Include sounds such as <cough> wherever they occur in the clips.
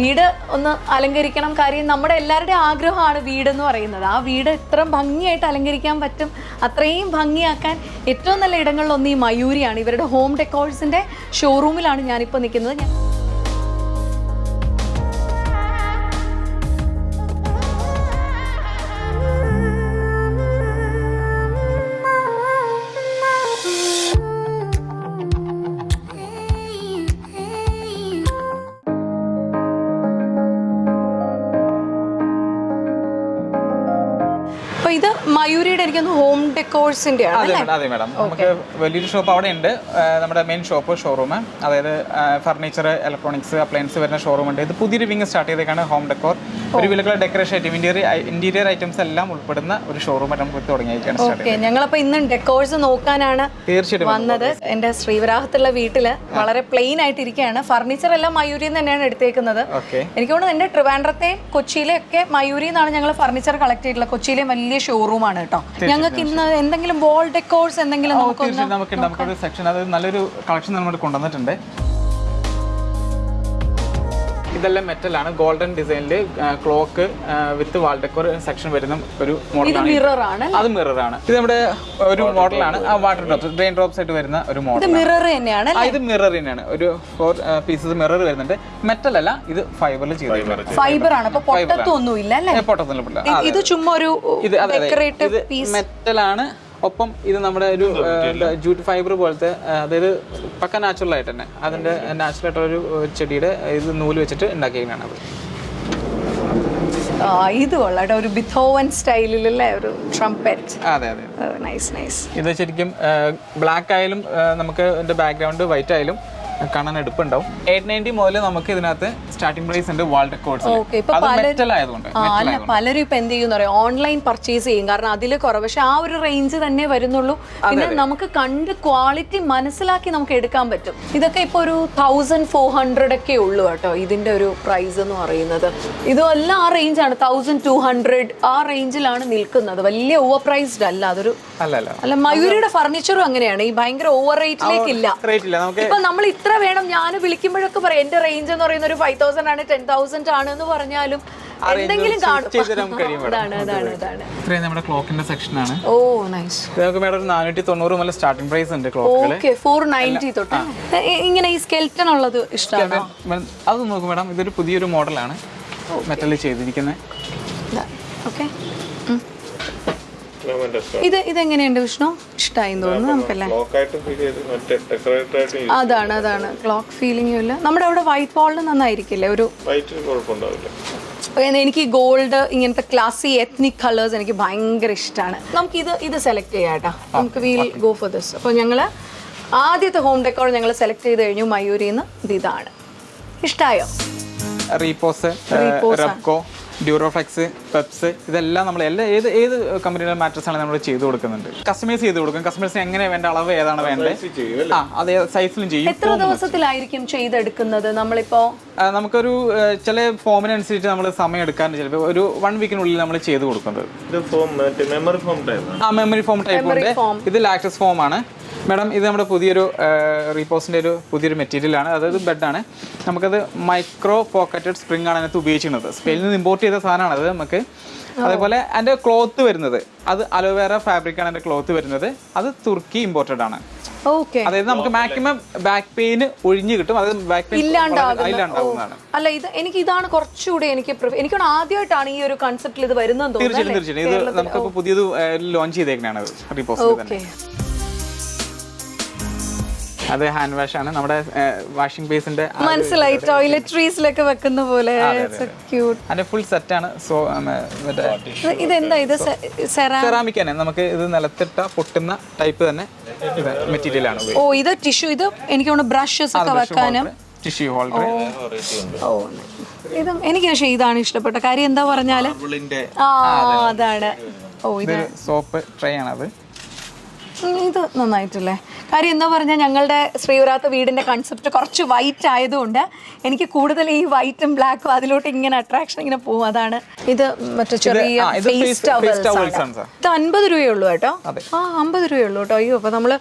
വീട് ഒന്ന് അലങ്കരിക്കണം. കാര്യം നമ്മുടെ എല്ലാവരുടെയും ആഗ്രഹമാണ് വീടെന്ന് പറയുന്നത്. ആ വീട് ഇത്ര ഭംഗിയായിട്ട് അലങ്കരിക്കാൻ പറ്റും. അത്രയും ഭംഗിയാക്കാൻ ഏറ്റവും നല്ല ഇടങ്ങളിലൊന്ന് ഈ മയൂരിയാണ്. ഇവരുടെ ഹോം ഡെക്കോഴ്സിന്റെ ഷോറൂമിലാണ് ഞാനിപ്പോൾ നിൽക്കുന്നത്. ഞാൻ ആണ് അതെ മാഡം അതെ മാഡം. നമുക്ക് വലിയൊരു ഷോപ്പ് അവിടെ ഉണ്ട് നമ്മുടെ മെയിൻ ഷോപ്പ് ഷോറൂം അതായത് ഫർണിച്ചർ ഇലക്ട്രോണിക്സ് അപ്ലയൻസ് വരുന്ന ഷോറൂം ഉണ്ട്. ഇത് പുതിയൊരു വിങ് സ്റ്റാർട്ട് ചെയ്തേക്കാണ് ഹോം ഡെക്കോർ ഒരു വിലക്കുള്ള decoration item interior interior items എല്ലാം ഉൾപ്പെടുന്ന ഒരു ഷോറൂം നമുക്ക് തുടങ്ങിയിരിക്കുകയാണ് ഓക്കെ ഞങ്ങളപ്പോൾ ഇന്ന് ഡെക്കോഴ്സ് നോക്കാനാണ് തീർച്ചയായിട്ടും വന്നത്. എന്റെ ശ്രീവരാഹത്തുള്ള വീട്ടിൽ വളരെ പ്ലെയിൻ ആയിട്ട് ഇരിക്കുകയാണ് ഫർണിച്ചർ എല്ലാം മയൂരിയിൽ നിന്ന് തന്നെയാണ് എടുത്തേക്കുന്നത്. എനിക്ക് തോന്നുന്നു എന്റെ ട്രിവാൻഡ്രത്തെ കൊച്ചിയിലെ ഒക്കെ മയൂരിയിൽ നിന്നാണ് ഞങ്ങൾ ഫർണിച്ചർ കളക്ട് ചെയ്തിട്ടുള്ളത്. കൊച്ചിയിലെ വലിയ ഷോറൂം ആണ് കേട്ടോ. ഞങ്ങൾക്ക് ഇന്ന് എന്തെങ്കിലും വോൾ ഡെക്കോഴ്സ് എന്തെങ്കിലും നമുക്ക് നമുക്കൊരു സെക്ഷൻ അത് നല്ലൊരു കളക്ഷൻ നമ്മൾ കൊണ്ടുവന്നിട്ടുണ്ട്. ഇതെല്ലാം മെറ്റലാണ് ഗോൾഡൻ ഡിസൈനിൽ clock with wall decor section വരുന്ന ഒരു മോഡൽ മോഡലാണ് മിറർ ആണ് അത് മിററാണ് ഇത് നമ്മുടെ ഒരു മോഡലാണ് ആ വാട്ടർ ഡ്രോപ്സ് ഡ്രെയിൻ ഡ്രോപ്സ് ആയിട്ട് വരുന്ന ഒരു ഇത് മോഡൽ മിറർ തന്നെയാണ് ഇത് മിറർ തന്നെയാണ്. ഒരു ഫോർ പീസസ് മിറർ വരുന്നുണ്ട്. മെറ്റൽ അല്ല ഇത് ഫൈബറിൽ ചെയ്തിട്ടുണ്ട് ഫൈബർ ആണ്. പൊട്ടത്തൊന്നും ഇല്ല അല്ലേ? പൊട്ടത്തില്ല ഇത് ഇത് ചുമ്മാ ഒരു ഇത് മെറ്റലാണ് ഒപ്പം ഇത് നമ്മുടെ ഒരു ജൂട്ട് ഫൈബർ പോലത്തെ അതായത് പക്ക നാച്ചുറൽ ആയിട്ട് തന്നെ. അതിന്റെ നാച്ചുറൽ ആയിട്ടുള്ള ഒരു ചെടിയുടെ ഇത് നൂൽ വെച്ചിട്ട് ഉണ്ടാക്കിയാണ് അത്. ഇത് ഒരു ബിഥോവൻ സ്റ്റൈലിലല്ലേ ഒരു ട്രംപറ്റ് അതെ അതെ നൈസ് നൈസ് ഇത് ശരിക്കും ബ്ലാക്ക് ആയാലും നമുക്ക് ഇതിന്റെ ബാക്ക്ഗ്രൗണ്ട് വൈറ്റ് ആയാലും കാണാൻ എടുപ്പുണ്ടാവും എയ്റ്റ് നയന്റി മുതൽ നമുക്ക് ഇതിനകത്ത് സ്റ്റാർട്ടിംഗ് പ്രൈസ് ഉണ്ട് വാൾ റെക്കോർഡ്സ് മെറ്റൽ ആയതുകൊണ്ട് അല്ല പലരും ഇപ്പൊ എന്ത് ചെയ്യുന്ന പറയാം ഓൺലൈൻ പർച്ചേസ് ചെയ്യും. കാരണം അതിൽ കുറവ്. പക്ഷെ ആ ഒരു റേഞ്ച് തന്നെ വരുന്നുള്ളൂ. പിന്നെ നമുക്ക് കണ്ട് ക്വാളിറ്റി മനസ്സിലാക്കി നമുക്ക് എടുക്കാൻ പറ്റും. ഇതൊക്കെ ഇപ്പൊ ഒരു തൗസൻഡ് ഫോർ ഹൺഡ്രഡ് ഒക്കെ ഉള്ളു കേട്ടോ ഇതിന്റെ ഒരു പ്രൈസ് എന്ന് പറയുന്നത്. എല്ലാം ആ റേഞ്ചാണ് തൗസൻഡ് ടു ഹൺഡ്രഡ് ആ റേഞ്ചിലാണ് നിൽക്കുന്നത്. വലിയ ഓവർ പ്രൈസ്ഡ് അല്ല അതൊരു അല്ല മയൂരിയുടെ ഫർണിച്ചറും അങ്ങനെയാണ്. ഈ ഭയങ്കര ഓവർ റേറ്റിലേക്ക് ഇല്ല. ഇപ്പൊ നമ്മൾ ഇത്ര വേണം? ഞാൻ വിളിക്കുമ്പോഴൊക്കെ പറയാം എന്റെ റേഞ്ച് എന്ന് പറയുന്ന ഒരു ഫൈവ് തൗസൻഡ് ആണ് ടെൻ തൗസൻഡ് ആണ് എന്ന് പറഞ്ഞാലും എന്തെങ്കിലും നമ്മുടെ ക്ലോക്കിന്റെ സെക്ഷനാണ് ഓ നൈസ് ഇത് നമുക്ക് മേഡം ഒരു നാനൂറ്റി തൊണ്ണൂറ് മുതൽ സ്റ്റാർട്ടിംഗ് പ്രൈസ് ഉണ്ട് ഫോർ നയന്റി തൊട്ട്. ഇങ്ങനെ ഈ സ്കെൽറ്റൺ ഉള്ളത് ഇഷ്ടമാണ്? അത് നോക്കും മേഡം ഇതൊരു പുതിയൊരു മോഡലാണ് മെറ്റലിൽ ചെയ്തിരിക്കുന്നത് ഓക്കെ ഇത് ഇതെങ്ങനെയുണ്ട് വിഷ്ണു? ഇഷ്ടമായി തോന്നുന്നു നമുക്കല്ലേ? ലോക്കായിട്ട് ഫീൽ ചെയ്ത് മറ്റേ ഡെക്കറേറ്റർ ആയിട്ട് അതാണ് അതാണ്. ക്ലോക്ക് ഫീലിംഗും ഇല്ല. നമ്മുടെ അവിടെ വൈറ്റ് വാളിന് നന്നായിരിക്കില്ലേ? ഒരു എനിക്ക് ഗോൾഡ് ഇങ്ങനത്തെ ക്ലാസി എത്നിക് കളേഴ്സ് എനിക്ക് ഭയങ്കര ഇഷ്ടമാണ് നമുക്ക് ഇത് ഇത് സെലക്ട് ചെയ്യാട്ടോ നമുക്ക് വിൽ ഗോ ഫോർ ദിസ് അപ്പോൾ ഞങ്ങൾ ആദ്യത്തെ ഹോം ഡെക്കോർ ഞങ്ങൾ സെലക്ട് ചെയ്ത് കഴിഞ്ഞു. മയൂരിന്ന്. ഇത് ഇതാണ്. ഇഷ്ടമായോ റീപോസ് റെപ്കോ ഡ്യൂറോഫ്ലെക്സ് പെപ്സ് ഇതെല്ലാം നമ്മൾ എല്ലാ ഏത് ഏത് കമ്പനിയുടെ മാട്രസ് ആണ് നമ്മൾ ചെയ്ത് കൊടുക്കുന്നുണ്ട്? കസ്റ്റമൈസ് ചെയ്ത് കൊടുക്കും. കസ്റ്റമേഴ്സിന് എങ്ങനെ വേണ്ട അളവ് ഏതാണ് വേണ്ടത്? ആ അതേ സൈസിലും ചെയ്യും. എത്ര ദിവസത്തിലായിരിക്കും ചെയ്തെടുക്കുന്നത് നമ്മളിപ്പോ? നമുക്കൊരു ചില ഫോമിനനുസരിച്ച് നമ്മൾ സമയം എടുക്കാൻ ചിലപ്പോൾ ഒരു വൺ വീക്കിനുള്ളിൽ നമ്മൾ ചെയ്ത് കൊടുക്കുന്നത്. ഇത് ഫോം മെമ്മറി ഫോം ടൈപ്പ് ആ മെമ്മറി ഫോം ടൈപ്പ് ഉണ്ട്. ഇത് ലാക്ടസ് ഫോം ആണ്. മാഡം ഇത് നമ്മുടെ പുതിയൊരു റീപോസിന്റെ ഒരു പുതിയൊരു മെറ്റീരിയലാണ് അതായത് ബെഡാണ് നമുക്കത് മൈക്രോ പോക്കറ്റഡ് സ്പ്രിംഗ് ആണ് അതിനകത്ത് ഉപയോഗിക്കുന്നത് സ്പെയിനിൽ നിന്ന് ഇമ്പോർട്ട് ചെയ്ത സാധനമാണ് അത് നമുക്ക്. അതേപോലെ എന്റെ ക്ലോത്ത് വരുന്നത്. അത് അലോവേറ ഫാബ്രിക് ആണ് അതിന്റെ ക്ലോത്ത് വരുന്നത്. അത് തുർക്കി ഇമ്പോർട്ടഡ് ആണ്. ഓക്കെ. അതായത് നമുക്ക് മാക്സിമം ബാക്ക് പെയിൻ ഒഴിഞ്ഞു കിട്ടും. അത് ബാക്ക് പെയിൻ ഇല്ലാണ്ടാവുന്നതാണ് അല്ല ഇത് എനിക്ക് ഇതാണ് കുറച്ചുകൂടി എനിക്ക് എനിക്ക് ആദ്യമായിട്ടാണ് ഈ ഒരു കൺസെപ്റ്റിൽ ഇത് വരുന്നത് തീർച്ചയായിട്ടും തീർച്ചയായിട്ടും. ഇത് നമുക്കിപ്പോൾ പുതിയത് ലോഞ്ച് ചെയ്തേക്കാണ് അത് റീപോസിൽ തന്നെ ഓക്കെ. അത് ഹാൻഡ് വാഷ് ആണ്. നമ്മുടെ വാഷിംഗ് ബേസിന്റെ മനസ്സിലായി. ടോയ്ലറ്ററീസിലൊക്കെ വെക്കുന്ന പോലെ. അതിന്റെ ഫുൾ സെറ്റ് ആണ്. സോ മറ്റേ ഇതെന്താ? ഇത് സെറാമിക് തന്നെ. നമുക്ക് ഇത് നിലത്തിട്ട പൊട്ടുന്ന ടൈപ്പ് തന്നെ മെറ്റീരിയൽ ആണ്. ഓ ഇത് ടിഷ്യൂ ഇത് എനിക്ക് തോന്നുന്നു ബ്രഷസ് ഒക്കെ വെക്കാനും. ടിഷ്യൂ ഹോൾഡർ ഓ. ഇത് എനിക്ക് പക്ഷേ ഇതാണ് ഇഷ്ടപ്പെട്ട. കാര്യം എന്താ പറഞ്ഞാൽ? ആ അതാണ്. ഓ ഇത് ഇത് സോപ്പ് ട്രേ ആണ് അത് ഇത് നന്നായിട്ടല്ലേ? കാര്യം എന്താ പറഞ്ഞാൽ ഞങ്ങളുടെ ശ്രീവരാത്ത വീടിന്റെ കൺസെപ്റ്റ് കുറച്ച് വൈറ്റ് ആയതുകൊണ്ട് എനിക്ക് കൂടുതൽ ഈ വൈറ്റും ബ്ലാക്കും അതിലോട്ട് ഇങ്ങനെ അട്രാക്ഷൻ ഇങ്ങനെ പോകും. അതാണ് ഇത് മറ്റേ ചെറിയ ഇത് അൻപത് രൂപയുള്ളൂ കേട്ടോ. ആ അമ്പത് രൂപയുള്ളൂ കേട്ടോ. അയ്യോ അപ്പോൾ നമ്മൾ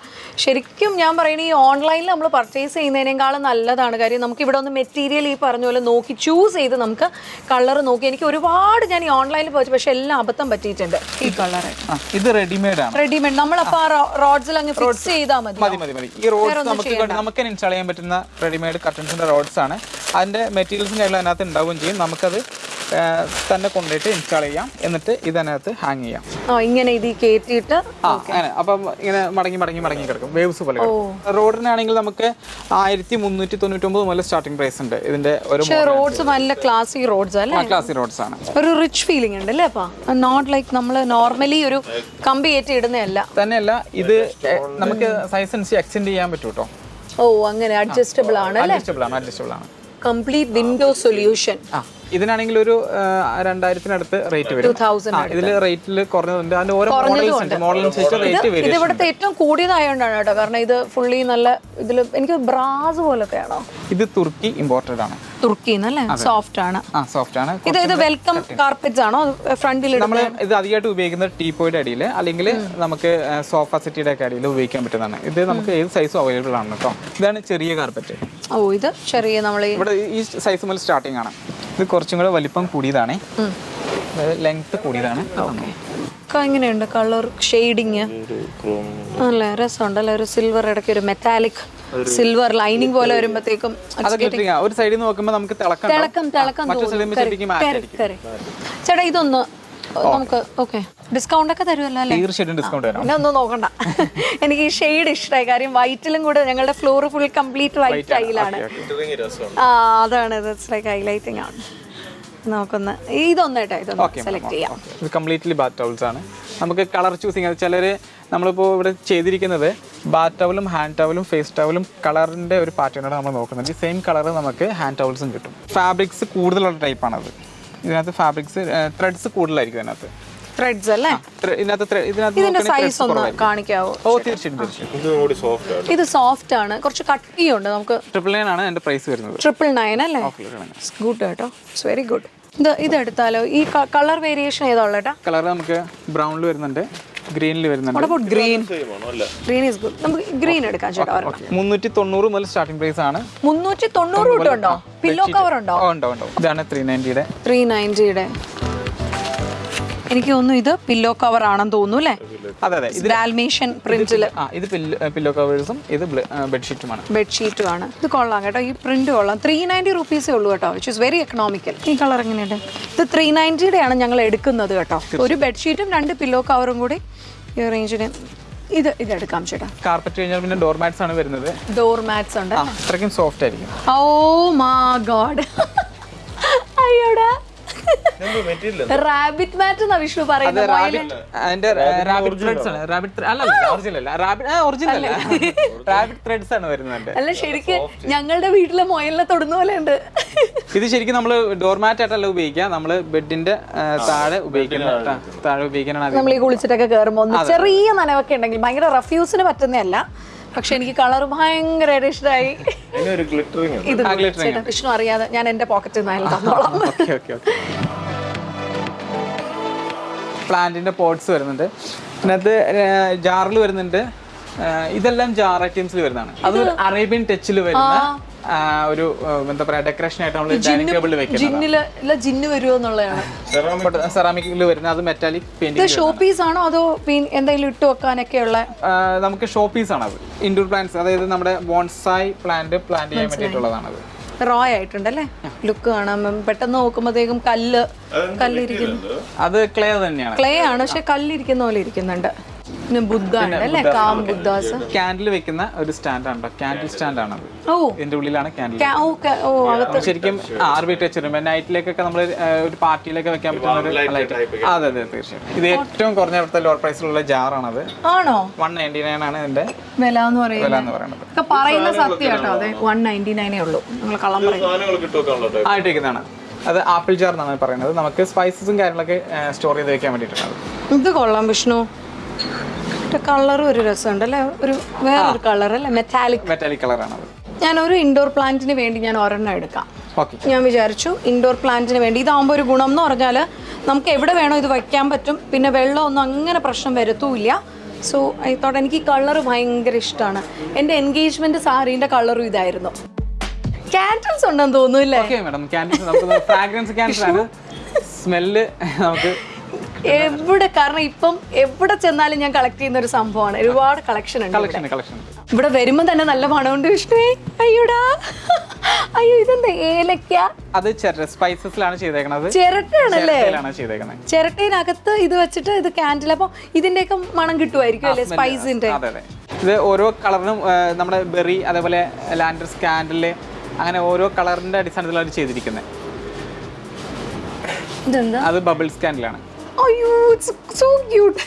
ശരിക്കും ഞാൻ പറയണ ഈ ഓൺലൈനിൽ നമ്മൾ പർച്ചേസ് ചെയ്യുന്നതിനേക്കാളും നല്ലതാണ്. കാര്യം നമുക്ക് ഇവിടെ ഒന്ന് മെറ്റീരിയൽ ഈ പറഞ്ഞ പോലെ നോക്കി ചൂസ് ചെയ്ത് നമുക്ക് കളർ നോക്കി. എനിക്ക് ഒരുപാട് ഞാൻ ഈ ഓൺലൈനിൽ പോയി പക്ഷേ എല്ലാം അബദ്ധം പറ്റിയിട്ടുണ്ട് ഈ കളർ ഇത് റെഡിമെയ്ഡ് ആണ്. റെഡിമെയ്ഡ് നമ്മളപ്പോൾ ആ റോഡ്സിൽ അങ്ങ് ഫിക്സ് ചെയ്താൽ മതി. മതി മതി മതി. ഈ റോഡ്സ് നമുക്ക് നമുക്ക് ഇൻസ്റ്റാൾ ചെയ്യാൻ പറ്റുന്ന റെഡിമെയ്ഡ് കർട്ടൻസിന്റെ റോഡ്സ് ആണ്. അതിന്റെ മെറ്റീരിയൽസും കാര്യങ്ങളും അതിനകത്ത് ഉണ്ടാവുകയും ചെയ്യും. നമുക്കത് തന്നെ കൊണ്ടുപോയിട്ട് ഇൻസ്റ്റാൾ ചെയ്യാം. എന്നിട്ട് ഇതിനകത്ത് ഹാങ് ചെയ്യാം. ഇങ്ങനെ ഇത് കയറ്റിയിട്ട് ആ അങ്ങനെ. അപ്പം ഇങ്ങനെ മടങ്ങി മടങ്ങി മടങ്ങി കിടക്കും. വേവ്സ് പോലെ റോഡിനാണെങ്കിൽ നമുക്ക് ആയിരത്തി മുന്നൂറ്റി തൊണ്ണൂറ്റൊമ്പത് മുതൽ സ്റ്റാർട്ടിംഗ് പ്രൈസ് ഉണ്ട്. ഇതിന്റെ ഒരു റോഡ്സ് നല്ല ക്ലാസി റോഡ്സ് അല്ലേ? ക്ലാസി റോഡ്സ് ആണ്. ഒരു റിച്ച് ഫീലിംഗ് ഉണ്ട് അല്ലേ അപ്പൊ? നോട്ട് ലൈക്ക് നമ്മൾ നോർമലി ഒരു കമ്പി കയറ്റി ഇടുന്നതല്ല. തന്നെയല്ല ഇത് നമുക്ക് സൈസ് അനുസരിച്ച് എക്സ്റ്റെൻഡ് ചെയ്യാൻ പറ്റും കേട്ടോ ഓ അങ്ങനെ അഡ്ജസ്റ്റബിൾ ആണ് അല്ലേ? അഡ്ജസ്റ്റബിൾ ആണ് അഡ്ജസ്റ്റബിൾ ആണ്. കംപ്ലീറ്റ് വിൻഡോ സൊല്യൂഷൻ ആ. ഇതിനാണെങ്കിൽ ഒരു രണ്ടായിരത്തിനടുത്ത് റേറ്റ് വരും. 2000 ആ, ഇതിൽ റേറ്റിൽ കുറഞ്ഞതുണ്ട് അതിന്റെ ഓരോ മോഡൽസ് മോഡലനുസരിച്ച് റേറ്റ് ഇത് വരും. ഇവിടുത്തെ ഏറ്റവും കൂടിയതായോണ്ടാണ് കേട്ടോ. കാരണം ഇത് ഫുള്ളി നല്ല ഇതിൽ എനിക്ക് ബ്രാസ് പോലത്തെയാണോ? ഇത് തുർക്കി ഇമ്പോർട്ടഡ് ആണ്. തുർക്കിന്ന് സോഫ്റ്റ് ആണ്. ആ സോഫ്റ്റ് ആണ്. ഇത് ഇത് വെൽക്കം കാർപ്പറ്റ്സ് ആണോ? ഫ്രണ്ടിൽ നമ്മൾ ഇത് അധികമായിട്ട് ഉപയോഗിക്കുന്നത് ടീപ്പോയുടെ അടിയിൽ അല്ലെങ്കിൽ നമുക്ക് സോഫ സെറ്റിയുടെ ഒക്കെ അടിയിൽ ഉപയോഗിക്കാൻ പറ്റുന്നതാണ്. ഇത് നമുക്ക് ഏത് സൈസും അവൈലബിൾ ആണ് കേട്ടോ. ഇതാണ് ചെറിയ കാർപ്പറ്റ് ഓ ഇത് ചെറിയ നമ്മൾ ഇവിടെ ഈ സൈസ് മുതൽ സ്റ്റാർട്ടിംഗ് ആണ്. ഇത് കുറച്ചും കൂടെ വലിപ്പം കൂടിയതാണ്. ലെങ്ത് കൂടിയതാണ്. എങ്ങനെയുണ്ട് കളർ ഷെയ്ഡിങ്? നല്ല രസമുണ്ട് അല്ല ഒരു സിൽവർ ഇടയ്ക്ക് ഒരു മെറ്റാലിക് സിൽവർ ലൈനിങ് പോലെ വരുമ്പോഴത്തേക്കും. ഒരു സൈഡിൽ നിന്ന് നോക്കുമ്പോൾ നമുക്ക് തിളക്കം തിളക്കം. ചേട്ടാ ഇതൊന്ന് നമുക്ക് ഓക്കെ. ഡിസ്കൗണ്ട് ഒക്കെ തരുമല്ലോ അല്ലേ? തീർച്ചയായിട്ടും ഡിസ്കൗണ്ട് തരാം. പിന്നെ ഒന്നും നോക്കണ്ട. <laughs> എനിക്ക് ഈ ഷെയ്ഡ് ഇഷ്ടമായി കാര്യം വൈറ്റിലും കൂടെ ഞങ്ങളുടെ ഫ്ലോർ ഫുൾ കംപ്ലീറ്റ് വൈറ്റ് ആയിലാണ് ആ അതാണ്. ലൈക്ക് ഹൈലൈറ്റിംഗ് ആണ്. നമുക്കൊന്ന് ഇതൊന്ന് കേട്ടോ ഇതൊന്ന് സെലക്ട് ചെയ്യാം. ഇത് കംപ്ലീറ്റ്ലി ബാത്ത് ആണ്. നമുക്ക് കളർ ചൂസിങ് ചിലർ നമ്മളിപ്പോൾ ഇവിടെ ചെയ്തിരിക്കുന്നത് ബാത്ത് ടവലും ഹാൻഡ് ടവലും ഫേസ് ടവലും കളറിന്റെ ഒരു പാറ്റേണാണ് നമ്മൾ നോക്കുന്നത്. സെയിം കളർ നമുക്ക് ഹാൻഡ് ടവൽസും കിട്ടും. ഫാബ്രിക്സ് കൂടുതലുള്ള ടൈപ്പാണത് ഇതിനകത്ത് ഫാബ്രിക്സ് ത്രെഡ്സ് കൂടുതലായിരിക്കും ഇതിനകത്ത്. ത്രെഡ്സ് അല്ലേ? ഇതിന്റെ സൈസ് ഒന്ന് കാണിക്കാവോ? ഓ തീർച്ചയായിട്ടും ഇത് കൂടി സോഫ്റ്റ് ആണ്. ഇത് സോഫ്റ്റ് ആണ്. കുറച്ച് കട്ടിയുണ്ട് നമുക്ക്. ട്രിപ്പിൾ നയൻ ആണ് പ്രൈസ് വരുന്നത്. ട്രിപ്പിൾ നയൻ അല്ലേ? ഗുഡ് കേട്ടോ. ഇറ്റ്സ് വെരി ഗുഡ് ഇത് ഇത് എടുത്താലോ ഈ കളർ വേരിയേഷൻ ഏതാ ഉള്ളേട്ടാ? കളർ നമുക്ക് ബ്രൗണിൽ വരുന്നുണ്ട്. ഗ്രീനിൽ വരുന്നുണ്ട്. ഗ്രീൻ സെയിം ആണോ? അല്ല. ഗ്രീൻ ഈസ് ഗുഡ് നമുക്ക് ഗ്രീൻ എടുക്കാം ചേട്ടാ മുന്നൂറ്റി തൊണ്ണൂറ് മുതൽ സ്റ്റാർട്ടിംഗ് പ്രൈസ് ആണ്. മുന്നൂറ്റി തൊണ്ണൂറ് തൊട്ടുണ്ടോ പില്ലോ കവർ ഉണ്ടോ ഓ, ഉണ്ടോ? ഉണ്ടോ ഇതാണ് ത്രീ നയന്റിയുടെ ത്രീ നയന്റിയുടെ എനിക്ക് തോന്നുന്നു ഇത് പില്ലോ കവർ ആണെന്ന് തോന്നുന്നു അല്ലേ? അതെ അതെ. ഇത് ഡാൽമേഷ്യൻ പ്രിന്റിൽ ആ ഇത് പില്ലോ കവേഴ്സും ഇത് ബെഡ്ഷീറ്റുമാണ് ബെഡ്ഷീറ്റും ആണ്. ഇത് കൊള്ളാം കേട്ടോ. ഈ പ്രിന്റ് കൊള്ളാം. ത്രീ നയന്റി റുപ്പീസേ ഉള്ളൂ കേട്ടോ വിച്ച് ഇസ് വെരി എക്കണോമിക്കൽ ഈ കളർ എങ്ങനെയുണ്ട്? ഇത് ത്രീ നയന്റിയുടെ ആണ് ഞങ്ങൾ എടുക്കുന്നത് കേട്ടോ. ഒരു ബെഡ്ഷീറ്റും രണ്ട് പില്ലോ കവറും കൂടി ഈ റേഞ്ചിന് ഇത് ഇത് എടുക്കാം ചേട്ടാ. കാർപ്പറ്റ് കഴിഞ്ഞാൽ പിന്നെ ഡോർ മാറ്റ്സ് ആണ് വരുന്നത്. ഡോർ മാറ്റ്സ് ഉണ്ട്. അത്രയ്ക്കും സോഫ്റ്റ് ആയിരിക്കും. ഓ മാ ഗോഡ് അയ്യോടാ. റാബിറ്റ് മാറ്റ് എന്നാ വിഷ്ണു പറയുന്നത്? റാബിറ്റ് അതിന്റെ റാബിറ്റ് ത്രെഡ്സ് ആണ്? റാബിറ്റ് അല്ല ഒറിജിനൽ അല്ല. റാബിറ്റ് ഒറിജിനൽ റാബിറ്റ് ത്രെഡ്സ് ആണ് വരുന്നത് അല്ല ശരിക്ക് ഞങ്ങളുടെ വീട്ടിലെ മൊയലിനെ തൊടുന്ന പോലെ ഉണ്ട്. ഇത് ശരിക്കും നമ്മൾ ഡോർമാറ്റ് ആയിട്ടല്ല ഉപയോഗിക്കുക. നമ്മൾ ബെഡിന്റെ താഴെ ഉപയോഗിക്കുന്ന താഴെ ഉപയോഗിക്കാനാണ് നമ്മൾ ഈ കുളിച്ചിട്ടൊക്കെ കയറുമ്പോൾ ചെറിയ നനവൊക്കെ ഉണ്ടെങ്കിൽ ഭയങ്കര റഫ്യൂസിന് പറ്റുന്നതല്ല. പക്ഷെ എനിക്ക് കളർ ഭയങ്കരമായിട്ട് ഇഷ്ടമായി ഇത് ചേട്ടാ, വിഷ്ണു അറിയാതെ ഞാൻ എന്റെ പോക്കറ്റിൽ നിന്ന് അയാൾ തന്നോളാം. പ്ലാന്റിന്റെ പോട്ട്സ് വരുന്നുണ്ട്. അതിനകത്ത് ജാറിൽ വരുന്നുണ്ട്. ഇതെല്ലാം ജാർ ഐറ്റംസിൽ വരുന്നതാണ്. അത് അറേബ്യൻ ടച്ചിൽ വരുന്ന ഒരു എന്താ പറയാ ഡെക്കറേഷൻ ആയിട്ട് നമ്മൾ ഡൈനിങ് ടേബിളിൽ വെക്കുന്നത്. ജിന്ന് വരുമോ എന്നുള്ളതാണ്. സെറാമിക്കിൽ വരുന്നത് അത് മെറ്റാലിക് ഇത് പെയിന്റിംഗ് ഷോ പീസ് ആണോ അതോ എന്തെങ്കിലും ഇട്ട് വെക്കാനൊക്കെ ഉള്ള നമുക്ക് ഷോ പീസ് ആണ് അത്. ഇൻഡോർ പ്ലാന്റ്സ് അതായത് നമ്മുടെ ബോൺസായി പ്ലാന്റ് പ്ലാന്റ് ചെയ്യാൻ വേണ്ടിയിട്ടുള്ളതാണത്. റോ ആയിട്ടുണ്ടല്ലേ ലുക്ക് കാണാൻ പെട്ടെന്ന് നോക്കുമ്പോഴത്തേക്കും കല്ല് കല്ലിരിക്കുന്നു. അത് ക്ലേ തന്നെയാണ്. ക്ലേ ആണ് പക്ഷെ കല്ലിരിക്കുന്ന പോലെ ഇരിക്കുന്നുണ്ട്. പിന്നെ ബുദ്ധ അല്ലേ കാം ബുദ്ധാസ് ക്യാൻഡിൽ വെക്കുന്ന ഒരു സ്റ്റാൻഡ് ആണ് ക്യാൻഡിൽ സ്റ്റാൻഡ് ആണ് അത്. ഓ. ഇതിന്റെ ഉള്ളിലാണ് ക്യാൻഡിൽ ശരിക്കും ടച്ച് നൈറ്റിലേക്കൊക്കെ നമ്മൾ ഒരു പാർട്ടിയിലൊക്കെ വെക്കാൻ പറ്റുന്ന ഒരു ലൈറ്റ് അതെ അതെ തീർച്ചയായും. ഇത് ഏറ്റവും കുറഞ്ഞ ഇവിടുത്തെ ലോർ പ്രൈസിലുള്ള ജാറാണത് ആണോ? വൺ നയന്റി നയൻ ആണ് ഇതിന്റെ വില എന്ന് പറയുന്നത്. വില എന്ന് പറയുന്നത്. ഒക്കെ പറയുന്ന സത്യം കേട്ടോ. അതെ വൺ നയന്റി നയനേ ഉള്ളൂ. നിങ്ങൾ കള്ളം പറയും. അത് ആപ്പിൾ ജാർ എന്നാണ് പറയുന്നത്. നമുക്ക് സ്പൈസസും കാര്യങ്ങളൊക്കെ സ്റ്റോർ ചെയ്ത് വെക്കാൻ വേണ്ടിയിട്ടാണ് ഇത് കൊള്ളാം വിഷ്ണു. കളറും ഒരു രസമുണ്ട് അല്ലേ ഒരു വേറൊരു കളർ അല്ലേ? മെറ്റാലിക് മെറ്റാലിക് കളറാണ് ഞാൻ ഒരു ഇൻഡോർ പ്ലാന്റിന് വേണ്ടി ഞാൻ ഒരെണ്ണം എടുക്കാം. ഞാൻ വിചാരിച്ചു ഇൻഡോർ പ്ലാന്റിന് വേണ്ടി. ഇതാകുമ്പോൾ ഒരു ഗുണം എന്ന് പറഞ്ഞാൽ നമുക്ക് എവിടെ വേണോ ഇത് വയ്ക്കാൻ പറ്റും. പിന്നെ വെള്ളമൊന്നും അങ്ങനെ പ്രശ്നം വരത്തുമില്ല സോ ഐ തോട്ട് എനിക്ക് ഈ കളർ ഭയങ്കര ഇഷ്ടമാണ് എന്റെ എൻഗേജ്മെന്റ് സാരീന്റെ കളറും ഇതായിരുന്നു. ക്യാൻഡിൽസ് ഉണ്ടെന്ന് ഫ്രാഗ്രൻസ് ആണ്. സ്മെല്ല് നമുക്ക് എവിടെ കാരണം ഇപ്പം എവിടെ ചെന്നാലും ഞാൻ കളക്ട് ചെയ്യുന്ന ഒരു സംഭവമാണ്. ഒരുപാട് കളക്ഷൻ ഉണ്ട് ഇവിടെ. വരുമ്പോൾ തന്നെ നല്ല മണമുണ്ട് വിഷ്ണുവേ. അയ്യോടാ. അയ്യോ ഇതെന്താ? ഏലക്ക? അത് സ്പൈസസിലാണ് ചെയ്തേക്കണത്. ചിരട്ടയാണല്ലേ? ചിരട്ടയിനകത്ത് ഇത് വെച്ചിട്ട് ഇത് ക്യാൻഡിൽ അപ്പോൾ ഇതിന്റെയൊക്കെ മണം കിട്ടുമായിരിക്കും അല്ലേ സ്പൈസിന്റെ ഇത് ഓരോ കളറിനും നമ്മുടെ ബെറി അതേപോലെ ലാൻഡർ സ്കാൻഡിൽ അങ്ങനെ ഓരോ കളറിന്റെ അടിസ്ഥാനത്തിലാണ് ചെയ്തിരിക്കുന്നത്. അത് ബബിൾ കാൻഡിലാണ് അയ്യോ സോ ക്യൂട്ട്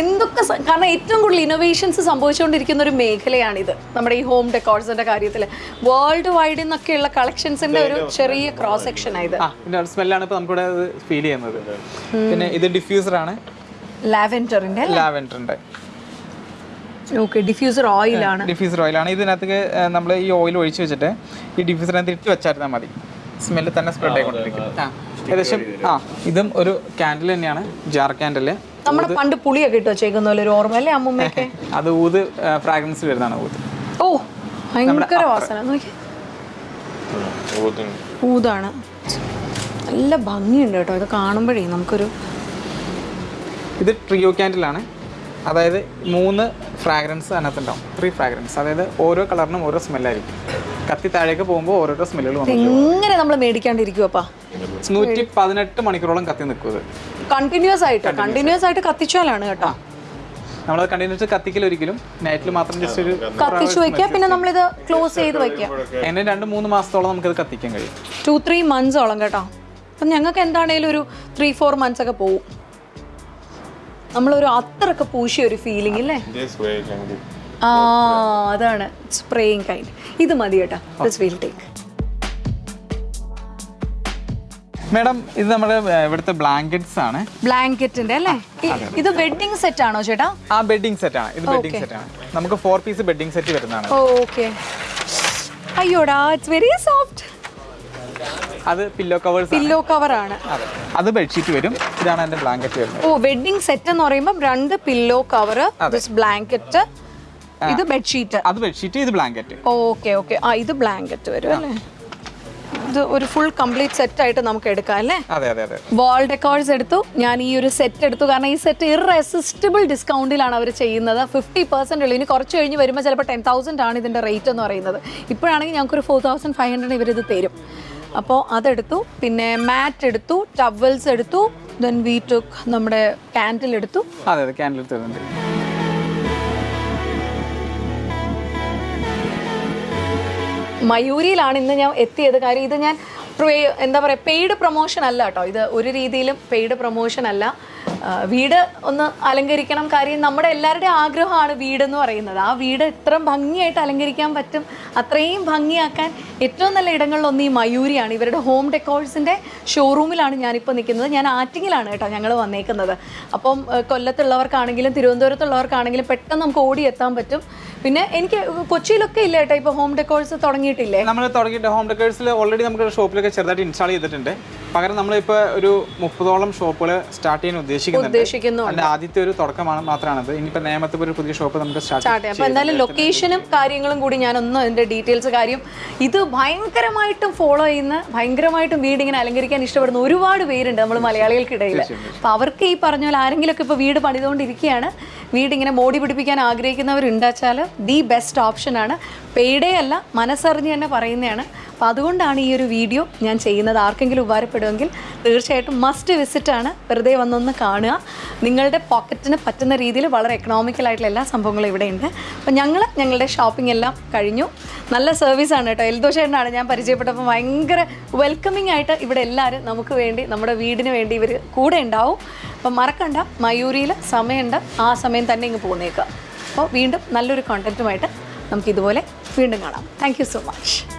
എന്തൊക്കെ കാരണം ഏറ്റവും കൂടുതൽ ഇന്നോവേഷൻസ് സംഭവിച്ചുകൊണ്ടിരിക്കുന്ന ഒരു മേഖലയാണിത്. നമ്മുടെ ഈ ഹോം ഡെക്കോർസിന്റെ കാര്യത്തിൽ വേൾഡ് വൈഡിൽ നിന്നൊക്കെയുള്ള കളക്ഷൻസിന്റെ ഒരു ചെറിയ ക്രോസ് സെക്ഷൻ ആയത് സ്മെല്ലാണ് ഇപ്പൊ നമുക്കിവിടെ ഫീൽ ചെയ്യുന്നത്. പിന്നെ ഇത് ഡിഫ്യൂസർ ആണ്. ലാവെൻഡറിന്റെ ലാവെൻഡറിന്റെ ഓക്കെ ഡിഫ്യൂസർ ഓയിലാണ് ഡിഫ്യൂസർ ഓയിലാണ് ഇതിനകത്ത് നമ്മൾ ഈ ഓയിൽ ഒഴിച്ച് വെച്ചിട്ട് ഈ ഡിഫ്യൂസറിനകത്ത് ഇട്ട് വെച്ചായിരുന്നാൽ മതി. സ്മെല്ല് തന്നെ സ്പ്രെഡ് ആയിക്കൊണ്ടിരിക്കും. ഏകദേശം ആ ഇതും ഒരു ക്യാൻഡിൽ തന്നെയാണ് ജാർ ക്യാൻഡിൽ നമ്മുടെ പണ്ട് പുളിയൊക്കെ ഇട്ട് വെച്ചേക്കുന്ന പോലെ ഒരു ഓർമ്മ അല്ലേ അമ്മൂമ്മയൊക്കെ? <laughs> അത് ഊത് ഫ്രാഗ്രൻസ് വരുന്നതാണ് ഊത്. ഓ ഭയങ്കര വാസന. ഊതാണ്. നല്ല ഭംഗിയുണ്ട് കേട്ടോ. ഇത് കാണുമ്പോഴേ നമുക്കൊരു ഇത് ട്രിയോ ക്യാൻഡിലാണ് അതായത് മൂന്ന് ഫ്രാഗ്രൻസ് അതിനകത്തുണ്ടാവും. ത്രീ ഫ്രാഗ്രൻസ് അതായത് ഓരോ കളറിനും ഓരോ സ്മെല്ലായിരിക്കും കത്തി താഴേക്ക് പോകുമ്പോൾ ഓരോരോ സ്മെല്ലുകൾ എങ്ങനെ നമ്മൾ മേടിക്കാണ്ടിരിക്കുവപ്പാ നൂറ്റി പതിനെട്ട് മണിക്കൂറോളം കത്തി നിൽക്കുന്നത്. കണ്ടിന്യൂസ് ആയിട്ട് കണ്ടിന്യൂസ് ആയിട്ട്. കത്തിച്ചാലാണ് കേട്ടോ. നമ്മൾ കണ്ടിന്യൂസ് കത്തിക്കൽ ഒരിക്കലും നൈറ്റിൽ മാത്രം ജസ്റ്റ് ഒരു കത്തിച്ചു വെക്കുക പിന്നെ നമ്മൾ ഇത് ക്ലോസ് ചെയ്ത് വെക്കുക. എന്നെ രണ്ട് മൂന്ന് മാസത്തോളം നമുക്കത് കത്തിക്കാൻ കഴിയും. ടു ത്രീ മന്ത്സോളം കേട്ടോ. അപ്പം ഞങ്ങൾക്ക് എന്താണേലും ഒരു ത്രീ ഫോർ മന്ത്സ് ഒക്കെ പോവും. നമ്മളൊരു അത്രയൊക്കെ പൂശിയ ഒരു ഫീലിംഗ് അല്ലേ. ആ അതാണ്. സ്പ്രേയിങ് കൈൻഡ് ഇത് മതി കേട്ടോ. ദിസ് വിൽ ടേക്ക് മാഡം ഇത് നമ്മുടെ ഇവിടുത്തെ ബ്ലാങ്കറ്റ്സ് ആണ്. ബ്ലാങ്കറ്റിന്റെ അല്ലേ? ഇത് വെഡിങ് സെറ്റ് ആണോ ചേട്ടാ? ആ ബെഡിംഗ് സെറ്റ് ആണ്. ഇത് ബെഡിംഗ് സെറ്റ് ആണ്. നമുക്ക് 4 പീസ് ബെഡിംഗ് സെറ്റ് വരുന്നതാണ്. ഓക്കേ അയ്യോടാ ഇറ്റ്സ് വെരി സോഫ്റ്റ് അത് പില്ലോ കവേഴ്സ് പില്ലോ കവർ ആണ്. അതെ. ബെഡ്ഷീറ്റ് വരും. ഇതാണ് അതിന്റെ ബ്ലാങ്കറ്റ് വരുന്നത്. ഓ വെഡിങ് സെറ്റ് എന്ന് പറയുമ്പോൾ രണ്ട് പില്ലോ കവർ ബ്ലാങ്കറ്റ് ഇത് ബെഡ്ഷീറ്റ് അത് ബെഡ്ഷീറ്റ് ഇത് ബ്ലാങ്കറ്റ് ഓക്കെ ഓക്കെ ആ ഇത് ബ്ലാങ്കറ്റ് വരും അല്ലേ? ഇത് ഒരു ഫുൾ കംപ്ലീറ്റ് സെറ്റ് ആയിട്ട് നമുക്ക് എടുക്കാം അല്ലേ? അതെ അതെ അതെ. വാൾ ഡെക്കോർസ് എടുത്തു. ഞാൻ ഈ ഒരു സെറ്റ് എടുത്തു. കാരണം ഈ സെറ്റ് ഇറസിസ്റ്റബിൾ ഡിസ്കൗണ്ടിലാണ് അവർ ചെയ്യുന്നത്. ഫിഫ്റ്റി പെർസെന്റ് ഉള്ളൂ. ഇനി കുറച്ച് കഴിഞ്ഞ് വരുമ്പോൾ ചിലപ്പോൾ ടെൻ തൗസൻഡ് ആണ് ഇതിന്റെ റേറ്റ് എന്ന് പറയുന്നത്. ഇപ്പോഴാണെങ്കിൽ ഞങ്ങൾക്കൊരു ഫോർ തൗസൻഡ് ഫൈവ് ഹൺഡ്രഡ് ഇവരിത് തരും. അപ്പോൾ അതെടുത്തു. പിന്നെ മാറ്റ് എടുത്തു ടവൽസ് എടുത്തു ദെൻ വി ടുക്ക് നമ്മുടെ ക്യാൻഡിൽ എടുത്തു. അതെ അതെ ക്യാൻഡിൽ എടുത്തു മയൂരിയിലാണ് ഇന്ന് ഞാൻ എത്തിയത്. കാര്യം ഇത് ഞാൻ എന്താ പറയുക പെയ്ഡ് പ്രൊമോഷൻ അല്ല കേട്ടോ. ഇത് ഒരു രീതിയിലും പെയ്ഡ് പ്രൊമോഷൻ അല്ല. വീട് ഒന്ന് അലങ്കരിക്കണം. കാര്യം നമ്മുടെ എല്ലാവരുടെയും ആഗ്രഹമാണ് വീടെന്ന് പറയുന്നത്. ആ വീട് എത്ര ഭംഗിയായിട്ട് അലങ്കരിക്കാൻ പറ്റും. അത്രയും ഭംഗിയാക്കാൻ ഏറ്റവും നല്ല ഇടങ്ങളിലൊന്ന് ഈ മയൂരിയാണ്. ഇവരുടെ ഹോം ഡെക്കോഴ്സിന്റെ ഷോറൂമിലാണ് ഞാനിപ്പോൾ നിൽക്കുന്നത്. ഞാൻ ആറ്റിങ്ങിലാണ് കേട്ടോ ഞങ്ങൾ വന്നേക്കുന്നത്. അപ്പം കൊല്ലത്തുള്ളവർക്കാണെങ്കിലും തിരുവനന്തപുരത്തുള്ളവർക്കാണെങ്കിലും പെട്ടെന്ന് നമുക്ക് ഓടി എത്താൻ പറ്റും. പിന്നെ എനിക്ക് കൊച്ചിയിലൊക്കെ ഇല്ല കേട്ടോ. ഇപ്പോൾ ഹോം ഡെക്കോഴ്സ് തുടങ്ങിയിട്ടില്ലേ? നമ്മൾ തുടങ്ങിയിട്ട് ഹോം ഡെക്കേഴ്സിൽ ഓൾറെഡി നമുക്ക് ഷോപ്പിലൊക്കെ ചെറുതായിട്ട് ഇൻസ്റ്റാൾ ചെയ്തിട്ടുണ്ട്. പകരം നമ്മളിപ്പോൾ ഒരു മുപ്പതോളം ഷോപ്പുകൾ സ്റ്റാർട്ട് ചെയ്യാൻ ഉദ്ദേശിക്കുന്നുണ്ട്. ആദ്യത്തെ ഒരു തുടക്കമാണ് മാത്രമാണത്. ഇനിയിപ്പോൾ നേമത്തെ ഒരു പുതിയ ഷോപ്പ് നമുക്ക് സ്റ്റാർട്ട് ചെയ്യാം. എന്തായാലും ലൊക്കേഷനും കാര്യങ്ങളും കൂടി ഞാനൊന്നും അതിന്റെ ഡീറ്റെയിൽസ് കാര്യം ഇത് ഭയങ്കരമായിട്ടും ഫോളോ ചെയ്യുന്ന ഭയങ്കരമായിട്ടും വീട് ഇങ്ങനെ അലങ്കരിക്കാൻ ഇഷ്ടപ്പെടുന്ന ഒരുപാട് പേരുണ്ട് നമ്മൾ മലയാളികൾക്കിടയിൽ അപ്പോൾ അവർക്ക് ഈ പറഞ്ഞ പോലെ ആരെങ്കിലുമൊക്കെ ഇപ്പോൾ വീട് പണിതുകൊണ്ടിരിക്കുകയാണ് വീട് ഇങ്ങനെ മോടി പിടിപ്പിക്കാൻ ആഗ്രഹിക്കുന്നവരുണ്ടാച്ചാൽ ദി ബെസ്റ്റ് ഓപ്ഷൻ ആണ്. പേടേ അല്ല മനസ്സറിഞ്ഞ് തന്നെ പറയുന്നതാണ്. അപ്പോൾ അതുകൊണ്ടാണ് ഈ ഒരു വീഡിയോ ഞാൻ ചെയ്യുന്നത്. ആർക്കെങ്കിലും ഉപകാരപ്പെടുമെങ്കിൽ തീർച്ചയായിട്ടും മസ്റ്റ് വിസിറ്റാണ് വെറുതെ വന്നൊന്ന് കാണുക. നിങ്ങളുടെ പോക്കറ്റിന് പറ്റുന്ന രീതിയിൽ വളരെ എക്കണോമിക്കലായിട്ടുള്ള എല്ലാ സംഭവങ്ങളും ഇവിടെ ഉണ്ട്. അപ്പോൾ ഞങ്ങൾ ഞങ്ങളുടെ ഷോപ്പിംഗ് എല്ലാം കഴിഞ്ഞു. നല്ല സർവീസാണ് കേട്ടോ. എൽദോഷേട്ടനാണ് ഞാൻ പരിചയപ്പെട്ടപ്പോൾ ഭയങ്കര വെൽക്കമിങ് ആയിട്ട് ഇവിടെ എല്ലാവരും നമുക്ക് വേണ്ടി നമ്മുടെ വീടിന് വേണ്ടി ഇവർ കൂടെ ഉണ്ടാവും. അപ്പം മറക്കണ്ട. മയൂരിയിൽ സമയമുണ്ട്. ആ സമയം തന്നെ ഇങ്ങ് പോന്നേക്കുക അപ്പോൾ വീണ്ടും നല്ലൊരു കോണ്ടന്റുമായിട്ട് നമുക്ക് ഇതുപോലെ വീണ്ടും കാണാം. Thank so much